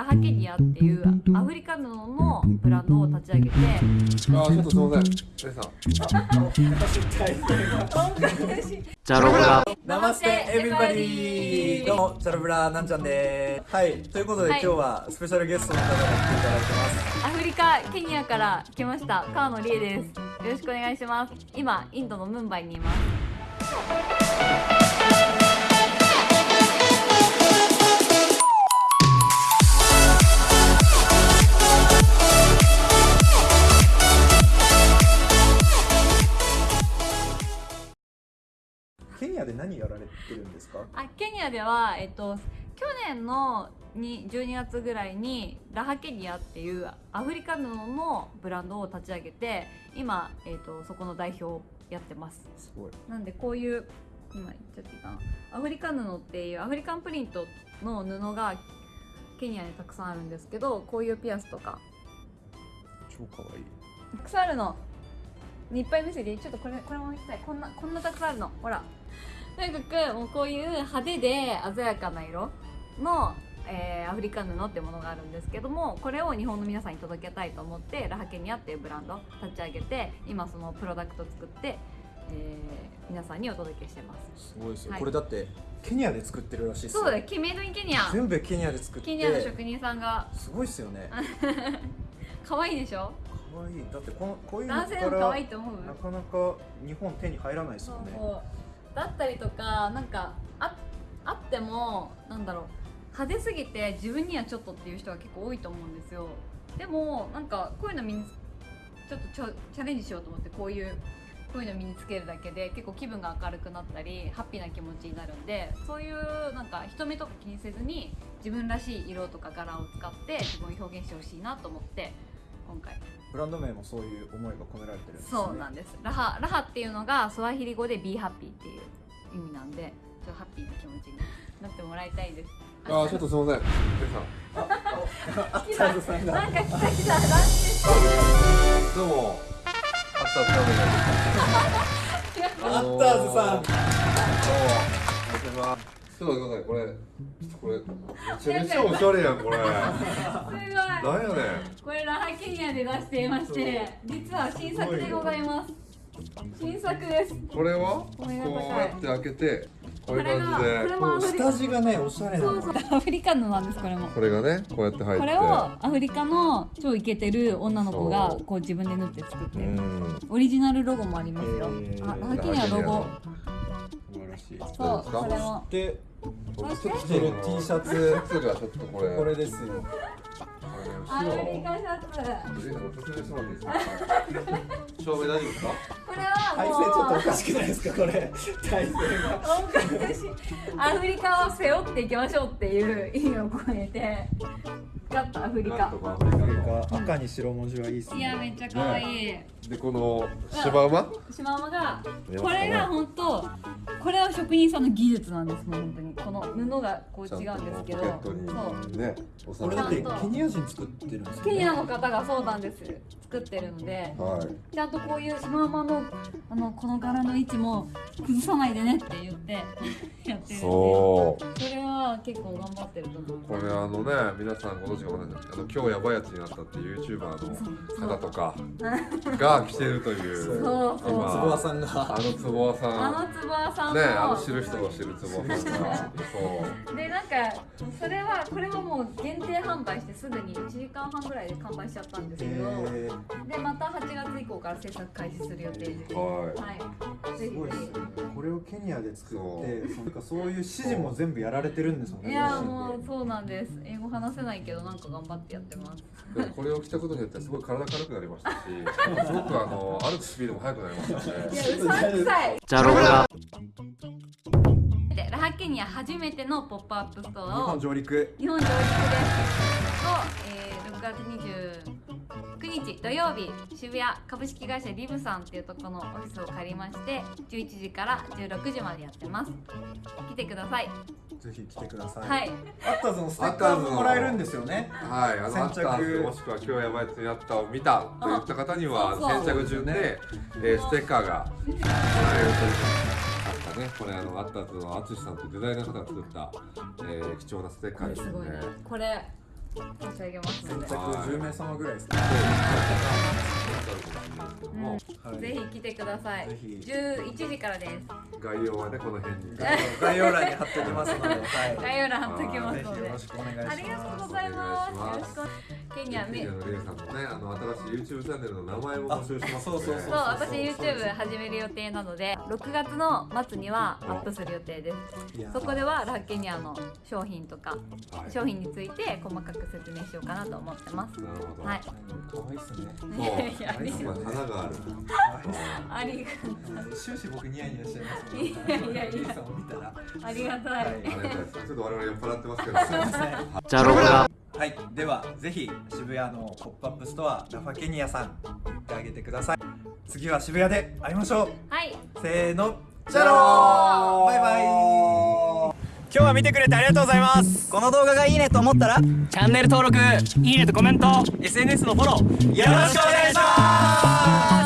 ラハケニアっていうアフリカ布のブランドを立ち上げてあちょっとすみません。レイさん。ジャロブラ。ナマステエビバディどうもチャルブラなんちゃんでーす。はい。ということで、はい。今日はスペシャルゲストの方が来ていただいてます。アフリカケニアから来ました川野理恵です。よろしくお願いします。今インドのムンバイにいますニアで何やられてるんですか？あケニアでは、えっと、去年のに12月ぐらいにラハケニアっていうアフリカ布のブランドを立ち上げて今、えっと、そこの代表をやってます。すごい。なんでこういう今言っちゃっていいかな。アフリカ布っていうアフリカンプリントの布がケニアにたくさんあるんですけどこういうピアスとか。超かわいい。たくさんあるの。いっぱい見せてちょっとこれこれも見せたい。こんなこんなたくさんあるの。ほらとにかくもうこういう派手で鮮やかな色の、えーアフリカ布ってものがあるんですけどもこれを日本の皆さんに届けたいと思ってラハケニアっていうブランド立ち上げて今そのプロダクト作って、えー皆さんにお届けしてます。すごいですよ、はい。これだってケニアで作ってるらしいですよ。そうだよメイドインケニア。全部ケニアで作って。ケニアの職人さんが。すごいっすよね。可愛いでしょ？かわい。いだってこのこういうの男性でも可愛いと思う。なかなか日本手に入らないですよねだったりとかなんかああってもなんだろう派手すぎて自分にはちょっとっていう人が結構多いと思うんですよ。でもなんかこういうの身にちょっとちょチャレンジしようと思ってこういうこういうの身につけるだけで結構気分が明るくなったりハッピーな気持ちになるんでそういうなんか人目とか気にせずに自分らしい色とか柄を使って自分を表現してほしいなと思って今回。ブランド名もそういう思いが込められてるんですね。そうなんです。ラハラハっていうのがスワヒリ語で Be Happy っていう意味なんでちょっとハッピーな気持ちになってもらいたいです。あちょっとすみません。レイさん。来チャールズさんがなんか来た来たランチしてどうも。あったつかめないアッターズさん。どうも。お願いしますちょっと待ってくださいこれ。これめちゃめちゃおしゃれやんこれ。なんすごい。やねん。これラハケニアで出していまして実は新作でございます。新作です。これは？ここうやって開けてこういう感じこれがこれで下地がねおしゃれなの。そうそう。アフリカのなんですこれも。これがねこうやって入って。これをアフリカの超イケてる女の子がこう自分で縫って作って。オリジナルロゴもありますよ。あラハケニアロゴしいそうこれも。でこれそしてちょっと着てる T シャツシャツがちょっとこれ。これですよ。アこれフリカシャツ後ろ説明してもらっていいですか照明大丈夫ですか？これは体勢もう。ちょっとおかしくないですかこれ体勢がおかしいアフリカを背負っていきましょうっていう意味を込めて。使ったアフリカ。アフリカ。赤に白文字はいいっすいやめっちゃ可愛いでこのシマウマ？シマウマがこれが本当これは職人さんの技術なんですもう本当に。この布がこう違うんですけどそう。ねおこれだってケニア人作ってるんですよね。ケニアの方がそうなんです。作ってるので。はい。ちゃんとこういうシマウマのあのこの柄の位置も崩さないでねって言って やってるんでそう。それは結構頑張ってると思うこれあのね皆さんご存知かわかんないですけどあの今日やばいやつになったっていう YouTuber の方とか が来てるというそうそう。つぼわさんが。あのつぼわさん。あのつぼわさんも。ねあの知る人が知るつぼわさんが。そうでなんかそれはこれはもう限定販売してすぐに1時間半ぐらいで完売しちゃったんですけど、えでまた8月以降から制作開始する予定です。ははい。ぜすごいですこれをケニアで作そってそう。なんかそういう指示も全部やられてるんですもんねいやもうそうなんです。英語話せないけどなんか頑張ってやってます。いでもこれを着たことによってすごい体軽くなりましたし すごくあの歩くスピードも速くなりましたねいやうさんくさい。ジャロブラでラハケニア初めてのポップアップスト日アを本上陸。日本上陸です。を、えー、6月29日土曜日渋谷株式会社リブさんっていうところのオフィスを借りまして11時から16時までやってます。来てください。ぜひ来てください。はい。アッターズのステッカーももらえるんですよね。はい、あの先着。アッターズもしくは今日やばいやつになったを見たと言った方にはそうそう先着順で、えーステッカーがもらえるというあったねこれあのアッターズの淳さんとデザイナーの方が作った、えー貴重なステッカーですすごいね。ねこれ差し上げますので。先着10名様ぐらいですね。うん。はい。ぜひ来てください。ぜひ。11時からです。概要はねこの辺に。概要欄に貼っておきますので、はい、概要欄貼っときますので。よろしくお願いします。ありがとうございます。よろしくケニアめケニアのレイさんのねあの新しい YouTube チャンネルの名前も募集します。のであそうそうそう。私 YouTube 始める予定なので6月の末にはアップする予定です。いやそこではラッケニアの商品とかはい。商品について細かく説明しようかなと思ってます。なるほど。はい。可愛いっすね。そう。いやありすごい花があるあり終始僕ニヤニヤしちゃいますいやいやいや。さんを見たら。ありがたい、はいちょっと我々酔っ払ってますけど。すいません。チャロブラはい、ではぜひ渋谷のポップアップストアラファケニアさん行ってあげてください。次は渋谷で会いましょう。はい。せーのじゃろー。バイバイ。今日は見てくれてありがとうございます。この動画がいいねと思ったらチャンネル登録いいねとコメント。SNS のフォローよろしくお願いします